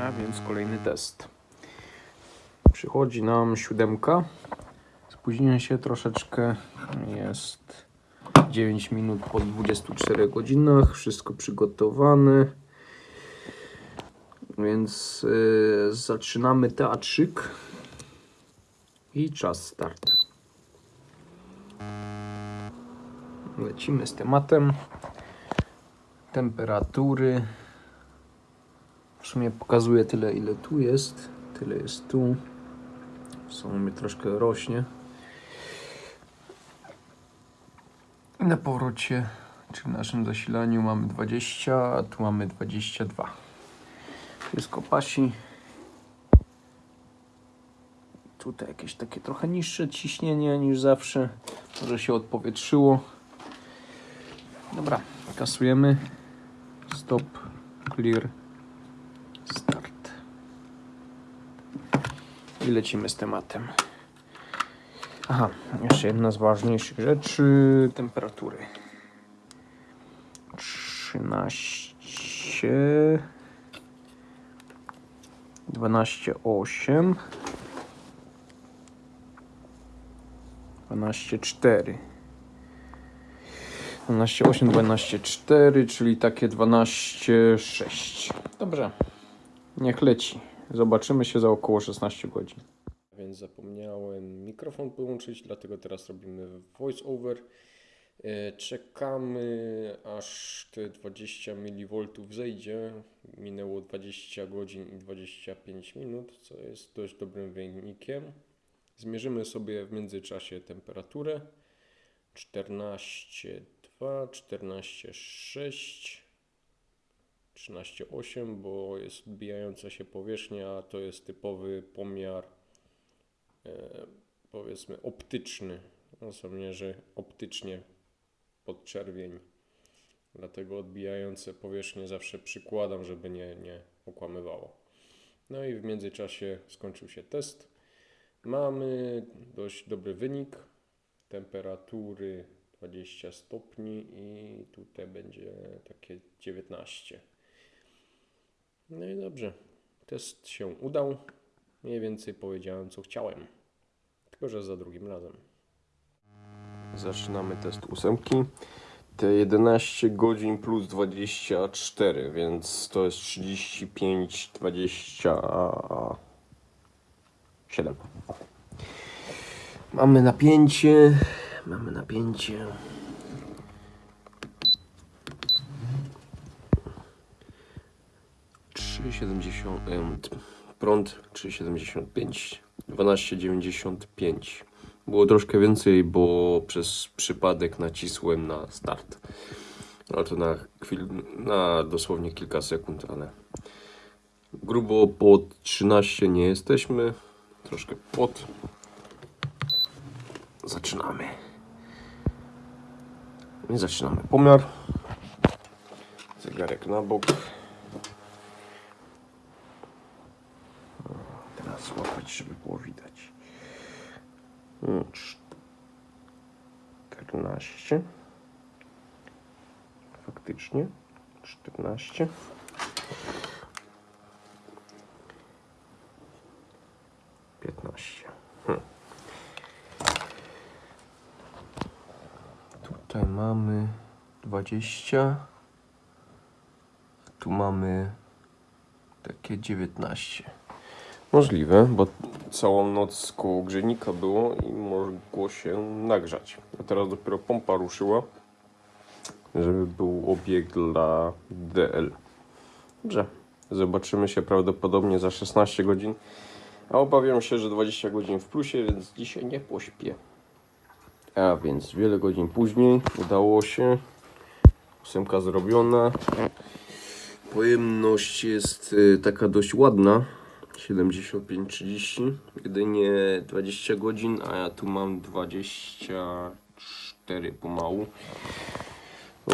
A więc kolejny test. Przychodzi nam siódemka. Spóźniłem się troszeczkę. Jest 9 minut po 24 godzinach. Wszystko przygotowane. Więc yy, zaczynamy teatrzyk. I czas start. Lecimy z tematem. Temperatury. W sumie pokazuje tyle, ile tu jest. Tyle jest tu. W sumie troszkę rośnie. Na powrocie, czy w naszym zasilaniu mamy 20, a tu mamy 22. Wszystko pasi. Tutaj jakieś takie trochę niższe ciśnienie niż zawsze. Może się odpowietrzyło. Dobra, kasujemy. Stop, clear, start. I lecimy z tematem. Aha, jeszcze jedna z ważniejszych rzeczy. Temperatury. 13 12,8 12,4 12,8 12,4 czyli takie 12,6 Dobrze, niech leci. Zobaczymy się za około 16 godzin. Więc zapomniałem mikrofon połączyć, dlatego teraz robimy voice over. E, Czekamy aż te 20 mV zejdzie. Minęło 20 godzin i 25 minut, co jest dość dobrym wynikiem. Zmierzymy sobie w międzyczasie temperaturę 14,2, 14,6, 13,8, bo jest odbijająca się powierzchnia, to jest typowy pomiar e, powiedzmy optyczny. On sobie mierzy optycznie pod czerwień. Dlatego odbijające powierzchnie zawsze przykładam, żeby nie, nie okłamywało. No i w międzyczasie skończył się test. Mamy dość dobry wynik. Temperatury 20 stopni i tutaj będzie takie 19. No i dobrze. Test się udał. Mniej więcej powiedziałem co chciałem. Tylko, że za drugim razem. Zaczynamy test ósemki. Te 11 godzin plus 24, więc to jest 35, 27. Mamy napięcie. Mamy napięcie. Trzy siedemdziesiąt em, t- prąd 3,75 12,95 było troszkę więcej, bo przez przypadek nacisłem na start. Ale to na chwil, na dosłownie kilka sekund, ale grubo pod 13 nie jesteśmy. Troszkę pod. Zaczynamy. I zaczynamy. Pomiar. Zegarek na bok Teraz złapać, żeby było widać. Mm, 14. Faktycznie. 14. Piętnaście. Hm. Tutaj mamy 20. Tu mamy takie 19. Możliwe, bo całą noc koło grzejnika było i mogło się nagrzać. A teraz dopiero pompa ruszyła, żeby był obieg dla DL. Dobrze, zobaczymy się prawdopodobnie za 16 godzin. A obawiam się, że 20 godzin w plusie, więc dzisiaj nie pośpię. A więc wiele godzin później udało się. Ósemka zrobiona. Pojemność jest y, taka dość ładna. 75-30, jedynie 20 godzin, a ja tu mam 24 pomału.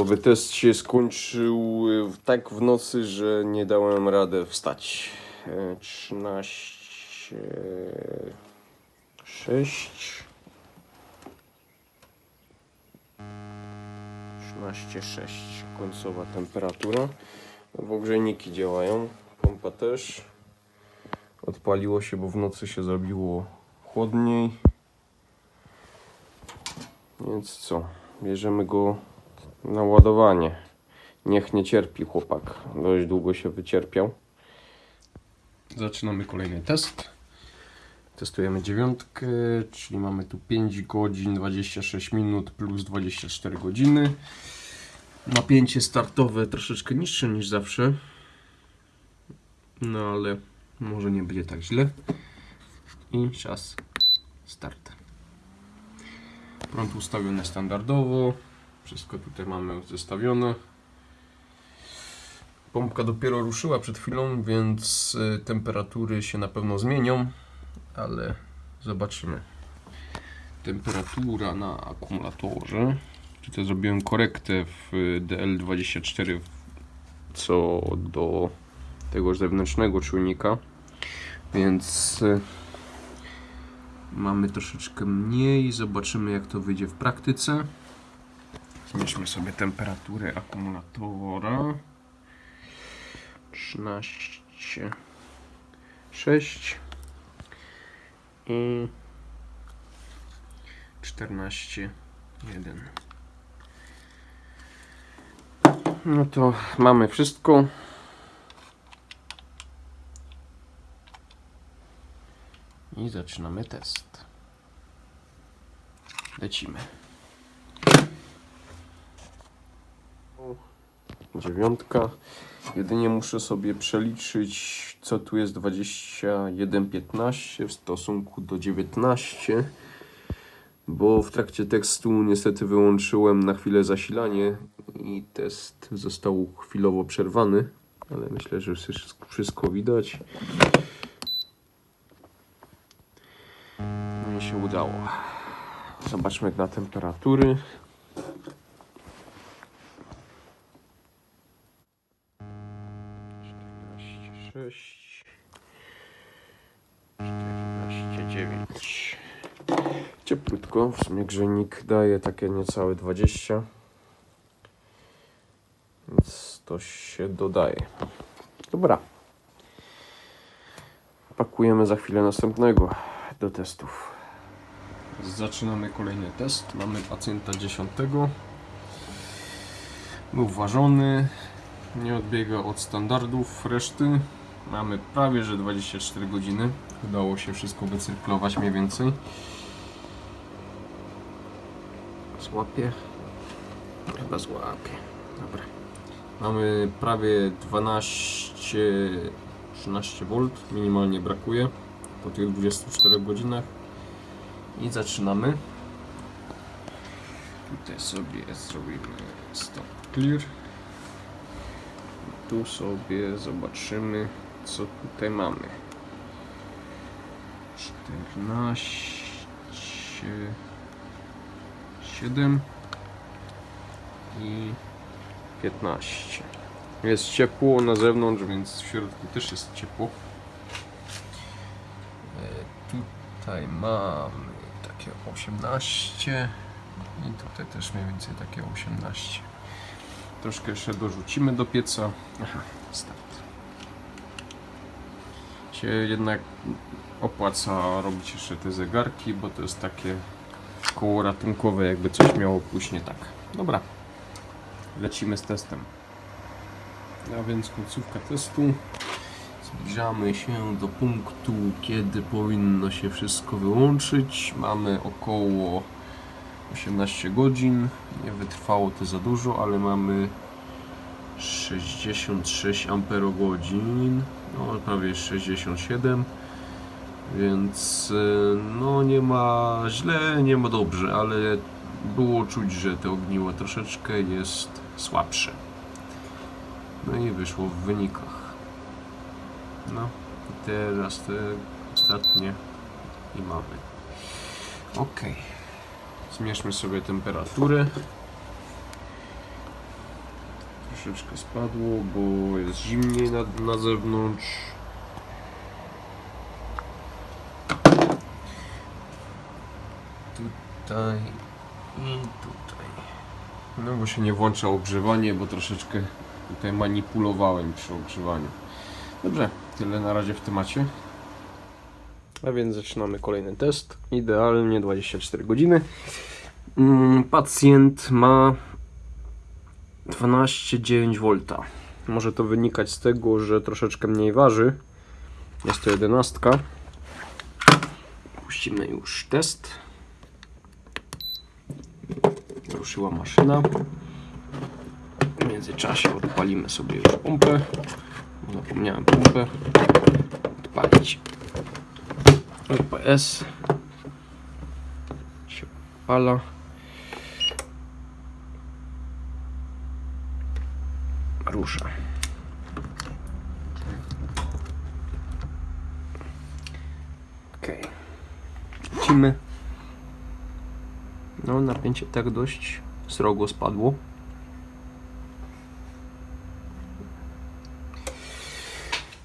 Oby test się skończył y, tak w nocy, że nie dałem radę wstać. E, 13, 6, 13,6 końcowa temperatura. W ogrzejniki działają, pompa też. Odpaliło się, bo w nocy się zrobiło chłodniej. Więc co? Bierzemy go na ładowanie. Niech nie cierpi chłopak. Dość długo się wycierpiał. Zaczynamy kolejny test. Testujemy dziewiątkę, czyli mamy tu 5 godzin 26 minut plus 24 godziny. Napięcie startowe troszeczkę niższe niż zawsze. No ale może nie będzie tak źle. I czas start. Prąd ustawiony standardowo. Wszystko tutaj mamy zestawione. Pompka dopiero ruszyła przed chwilą, więc y, temperatury się na pewno zmienią, ale zobaczymy. Temperatura na akumulatorze. Tutaj zrobiłem korektę w DL24 co do tego zewnętrznego czujnika, więc y, mamy troszeczkę mniej. Zobaczymy jak to wyjdzie w praktyce. Zmierzmy sobie temperaturę akumulatora. 13 6 i 14 1 no to mamy wszystko i zaczynamy test. Lecimy. Dziewiątka. Jedynie muszę sobie przeliczyć, co tu jest 21,15 w stosunku do 19, bo w trakcie tekstu niestety wyłączyłem na chwilę zasilanie i test został chwilowo przerwany, ale myślę, że wszystko- widać. Się udało. Zobaczmy na temperatury. sześć dziewięć. Cieplutko, w sumie grzejnik daje takie niecałe 20 Więc to się dodaje. Dobra. Pakujemy za chwilę następnego do testów Zaczynamy kolejny test. Mamy pacjenta 10. Był ważony, nie odbiega od standardów reszty. Mamy prawie że 24 godziny. Udało się wszystko wycyrklować mniej więcej. Złapie? Chyba złapie. Dobra. Mamy prawie 12 13 V, minimalnie brakuje po tych 24 godzinach. I zaczynamy. Tutaj sobie zrobimy stop clear tu sobie zobaczymy, co tutaj mamy. 14, 7 i 15. Jest ciepło na zewnątrz, więc w środku też jest ciepło. E, Tutaj mamy takie 18 i tutaj też mniej więcej takie 18. Troszkę jeszcze dorzucimy do pieca. Aha, start. Się jednak opłaca robić jeszcze te zegarki, bo to jest takie koło ratunkowe, jakby coś miało pójść nie tak. Dobra, lecimy z testem. A więc końcówka testu. Zbliżamy się do punktu, kiedy powinno się wszystko wyłączyć. Mamy około 18 godzin. Nie wytrwało to za dużo, ale mamy 66 amperogodzin. No, prawie 67. Więc y, no nie ma źle, nie ma dobrze, ale było czuć, że to ogniwo troszeczkę jest słabsze. No i wyszło w wynikach. No teraz te ostatnie i mamy. Okej. Zmierzmy sobie temperaturę. Troszeczkę spadło, bo jest zimniej na, na zewnątrz. Tutaj i tutaj. No bo się nie włącza ogrzewanie, bo troszeczkę tutaj manipulowałem przy ogrzewaniu. Dobrze, tyle na razie w temacie. A więc zaczynamy kolejny test. Idealnie 24 godziny. Mm, Pacjent ma 12,9 V. Może to wynikać z tego, że troszeczkę mniej waży. Jest to jedenastka. Puścimy już test. Ruszyła maszyna. W międzyczasie odpalimy sobie już pompę. Zapomniałem pompę odpalić. LPS się. Rusza. Lecimy. No, napięcie tak dość srogo spadło.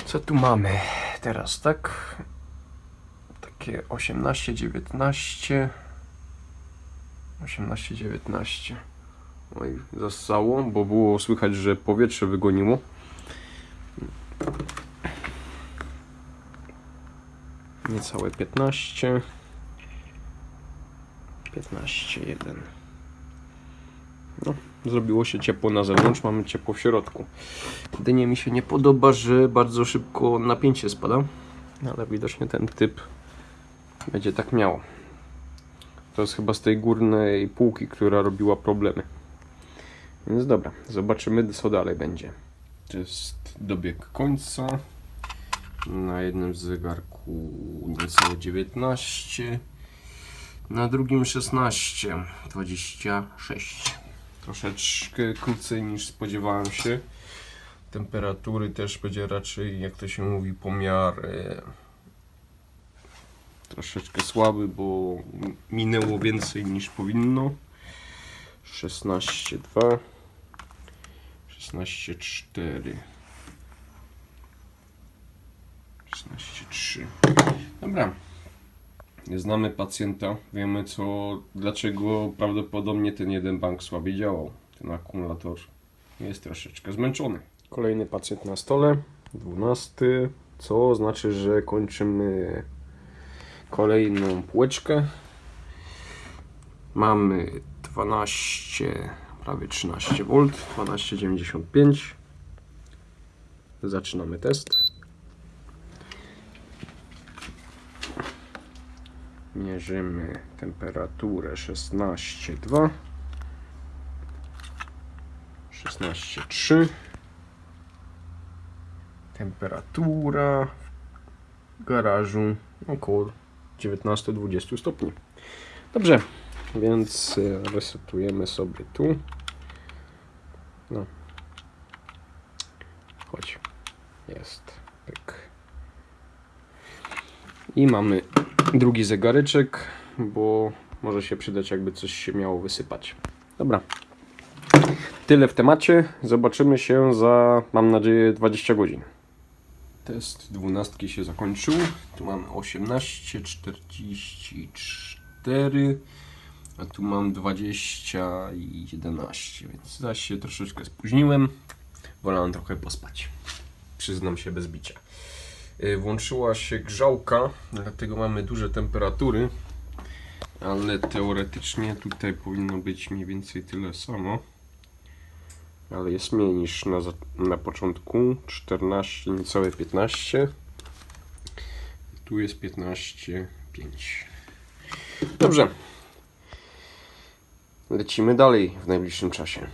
Co tu mamy teraz, tak? Takie 18, 19. 18, 19. Oj, zassało, bo było słychać, że powietrze wygoniło. Niecałe 15. 15, 1. No, zrobiło się ciepło na zewnątrz, mamy ciepło w środku. Jedynie mi się nie podoba, że bardzo szybko napięcie spada, ale widocznie ten typ będzie tak miał. To jest chyba z tej górnej półki, która robiła problemy. Więc dobra, zobaczymy co dalej będzie. To jest dobieg końca. Na jednym zegarku niecałe 19. Na drugim 16. 26. Troszeczkę krócej niż spodziewałem się. Temperatury też będzie raczej, jak to się mówi, pomiar troszeczkę słaby, bo minęło więcej niż powinno. 16,2 16,4 16,3 Dobra. Znamy pacjenta, wiemy co, dlaczego prawdopodobnie ten jeden bank słabiej działał. Ten akumulator jest troszeczkę zmęczony. Kolejny pacjent na stole, 12, co znaczy, że kończymy kolejną półeczkę. Mamy 12, prawie 13 V, 12,95. Zaczynamy test. Mierzymy temperaturę 16,2 16,3 Temperatura w garażu około 19-20 stopni. Dobrze, więc y, resetujemy sobie tu. No. Chodź. Jest. Pyk. I mamy drugi zegareczek, bo może się przydać, jakby coś się miało wysypać. Dobra. Tyle w temacie. Zobaczymy się za, mam nadzieję, 20 godzin. Test dwunastki się zakończył. Tu mamy 18, 44, a tu mam 20 i 11, więc zaś się troszeczkę spóźniłem. Wolałem trochę pospać. Przyznam się bez bicia. Y, Włączyła się grzałka, dlatego mamy duże temperatury, ale teoretycznie tutaj powinno być mniej więcej tyle samo. Ale jest mniej niż na, na początku 14, niecałe 15 tu jest 15, 5 dobrze. Lecimy dalej w najbliższym czasie